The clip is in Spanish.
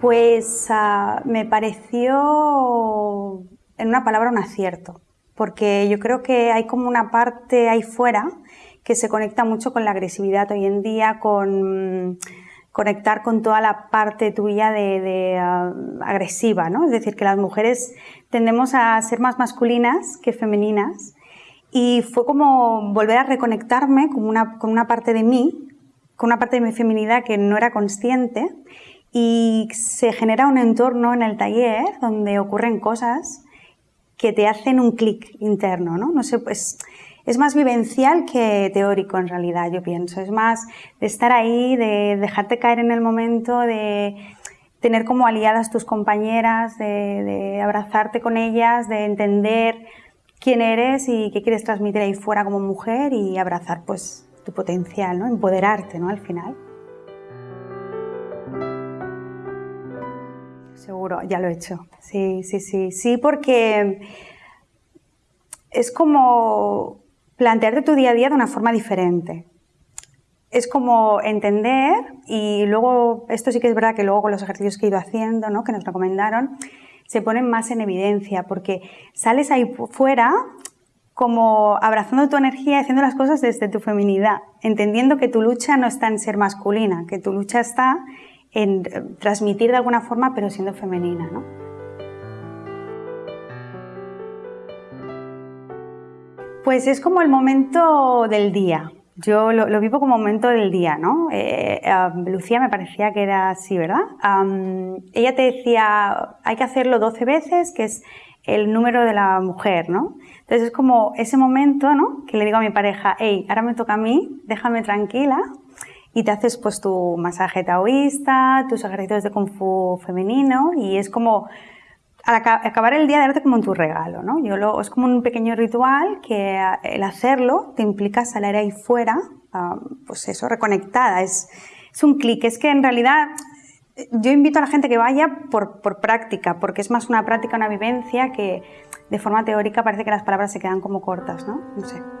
Pues ah, me pareció, en una palabra, un acierto, porque yo creo que hay como una parte ahí fuera que se conecta mucho con la agresividad hoy en día, con conectar con toda la parte tuya de, ah, agresiva, ¿no? Es decir, que las mujeres tendemos a ser más masculinas que femeninas y fue como volver a reconectarme con una, con una parte de mí, con una parte de mi feminidad que no era consciente y se genera un entorno en el taller donde ocurren cosas que te hacen un clic interno, ¿no? No sé, pues es más vivencial que teórico en realidad, yo pienso. Es más de estar ahí, de dejarte caer en el momento, de tener como aliadas tus compañeras, de, abrazarte con ellas, de entender quién eres y qué quieres transmitir ahí fuera como mujer y abrazar pues tu potencial, ¿no? Empoderarte, ¿no? Al final. Seguro, ya lo he hecho. Sí, sí, sí. Sí, porque es como plantearte tu día a día de una forma diferente. Es como entender y luego, esto sí que es verdad que luego con los ejercicios que he ido haciendo, ¿no? que nos recomendaron, se ponen más en evidencia porque sales ahí fuera como abrazando tu energía haciendo las cosas desde tu feminidad, entendiendo que tu lucha no está en ser masculina, que tu lucha está en transmitir de alguna forma pero siendo femenina. ¿no? Pues es como el momento del día. Yo lo, vivo como momento del día, ¿no? Eh, Lucía me parecía que era así, ¿verdad? ella te decía, hay que hacerlo 12 veces, que es el número de la mujer, ¿no? Entonces es como ese momento, ¿no? Que le digo a mi pareja, hey, ahora me toca a mí, déjame tranquila y te haces pues tu masaje taoísta, tus ejercicios de kung fu femenino y es como al acabar el día darte como en tu regalo, ¿no? Yo lo, es como un pequeño ritual que eh, el hacerlo te implica salir ahí fuera, pues eso, reconectada, es, es un clic, es que en realidad eh, yo invito a la gente que vaya por, por, práctica, porque es más una práctica, una vivencia que de forma teórica parece que las palabras se quedan como cortas, ¿no? No sé.